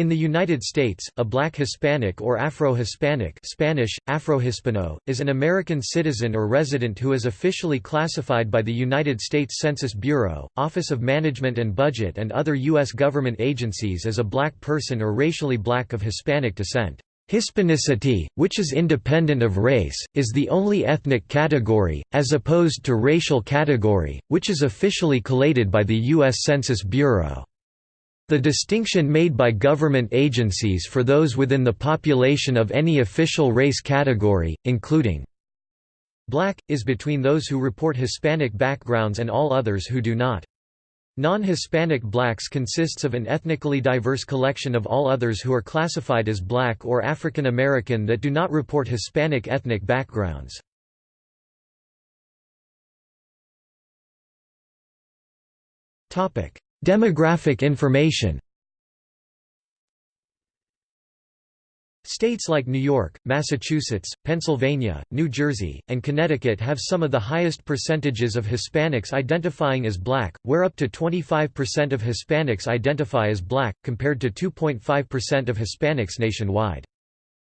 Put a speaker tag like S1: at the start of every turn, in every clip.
S1: In the United States, a black Hispanic or Afro-Hispanic Spanish, Afro-Hispano, is an American citizen or resident who is officially classified by the United States Census Bureau, Office of Management and Budget and other U.S. government agencies as a black person or racially black of Hispanic descent. Hispanicity, which is independent of race, is the only ethnic category, as opposed to racial category, which is officially collated by the U.S. Census Bureau. The distinction made by government agencies for those within the population of any official race category, including black, is between those who report Hispanic backgrounds and all others who do not. Non-Hispanic blacks consists of an ethnically diverse collection of all others who are classified as black or African American that do not report Hispanic ethnic backgrounds. Topic: Demographic information States like New York, Massachusetts, Pennsylvania, New Jersey, and Connecticut have some of the highest percentages of Hispanics identifying as black, where up to 25% of Hispanics identify as black, compared to 2.5% of Hispanics nationwide.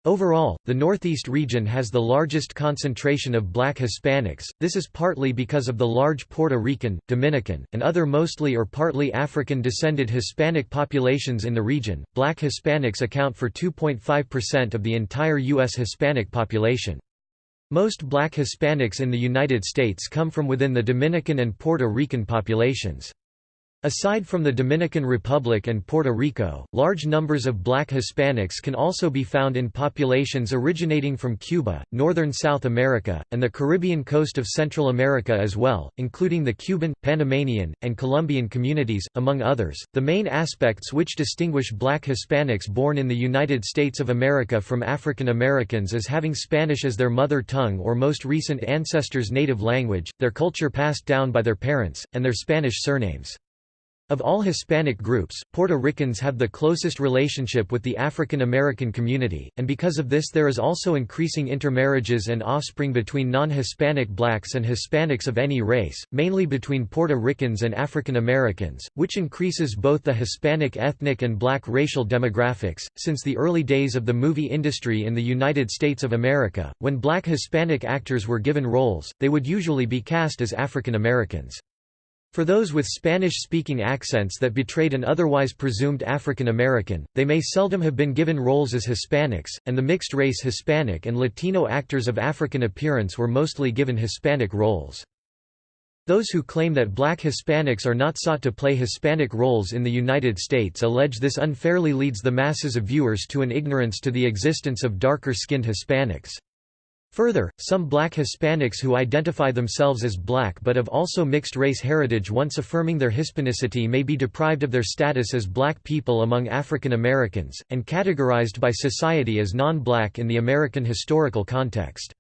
S1: Overall, the Northeast region has the largest concentration of black Hispanics, this is partly because of the large Puerto Rican, Dominican, and other mostly or partly African-descended Hispanic populations in the region. Black Hispanics account for 2.5% of the entire U.S. Hispanic population. Most black Hispanics in the United States come from within the Dominican and Puerto Rican populations. Aside from the Dominican Republic and Puerto Rico, large numbers of black Hispanics can also be found in populations originating from Cuba, northern South America, and the Caribbean coast of Central America as well, including the Cuban, Panamanian, and Colombian communities, among others. The main aspects which distinguish black Hispanics born in the United States of America from African Americans is having Spanish as their mother tongue or most recent ancestors' native language, their culture passed down by their parents, and their Spanish surnames. Of all Hispanic groups, Puerto Ricans have the closest relationship with the African American community, and because of this there is also increasing intermarriages and offspring between non-Hispanic blacks and Hispanics of any race, mainly between Puerto Ricans and African Americans, which increases both the Hispanic ethnic and black racial demographics. Since the early days of the movie industry in the United States of America, when black Hispanic actors were given roles, they would usually be cast as African Americans. For those with Spanish-speaking accents that betrayed an otherwise presumed African American, they may seldom have been given roles as Hispanics, and the mixed-race Hispanic and Latino actors of African appearance were mostly given Hispanic roles. Those who claim that black Hispanics are not sought to play Hispanic roles in the United States allege this unfairly leads the masses of viewers to an ignorance to the existence of darker-skinned Hispanics. Further, some black Hispanics who identify themselves as black but have also mixed race heritage once affirming their Hispanicity may be deprived of their status as black people among African Americans, and categorized by society as non-black in the American historical context.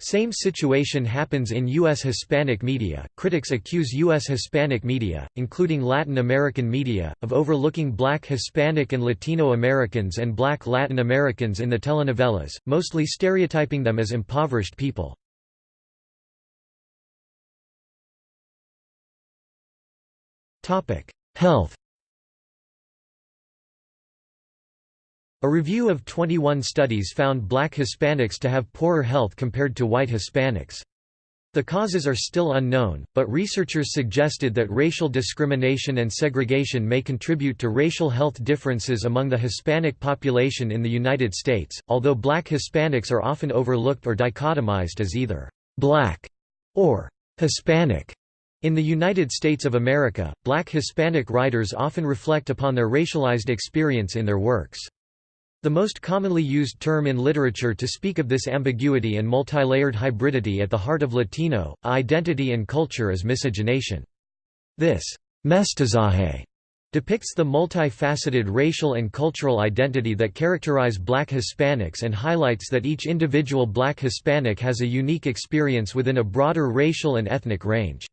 S1: Same situation happens in U.S. Hispanic media. Critics accuse U.S. Hispanic media, including Latin American media, of overlooking black Hispanic and Latino Americans and black Latin Americans in the telenovelas, mostly stereotyping them as impoverished people. Health A review of 21 studies found black Hispanics to have poorer health compared to white Hispanics. The causes are still unknown, but researchers suggested that racial discrimination and segregation may contribute to racial health differences among the Hispanic population in the United States, although black Hispanics are often overlooked or dichotomized as either black or Hispanic. In the United States of America, black Hispanic writers often reflect upon their racialized experience in their works. The most commonly used term in literature to speak of this ambiguity and multilayered hybridity at the heart of Latino, identity and culture is miscegenation. This mestizaje depicts the multifaceted racial and cultural identity that characterize black Hispanics and highlights that each individual black Hispanic has a unique experience within a broader racial and ethnic range.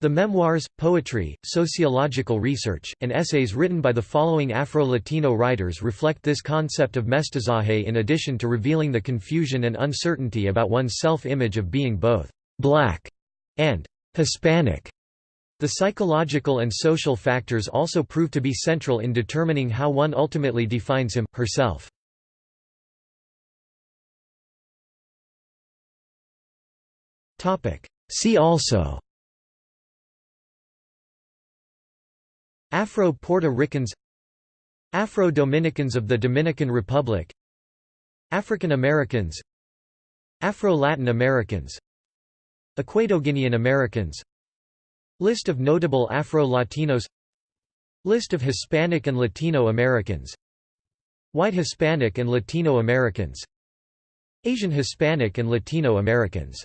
S1: The memoirs, poetry, sociological research, and essays written by the following Afro-Latino writers reflect this concept of mestizaje in addition to revealing the confusion and uncertainty about one's self-image of being both «black» and «Hispanic». The psychological and social factors also prove to be central in determining how one ultimately defines him, herself. See also Afro-Puerto Ricans Afro-Dominicans of the Dominican Republic African Americans Afro-Latin Americans Equatoguinean Americans. List of notable Afro-Latinos List of Hispanic and Latino Americans. White Hispanic and Latino Americans. Asian Hispanic and Latino Americans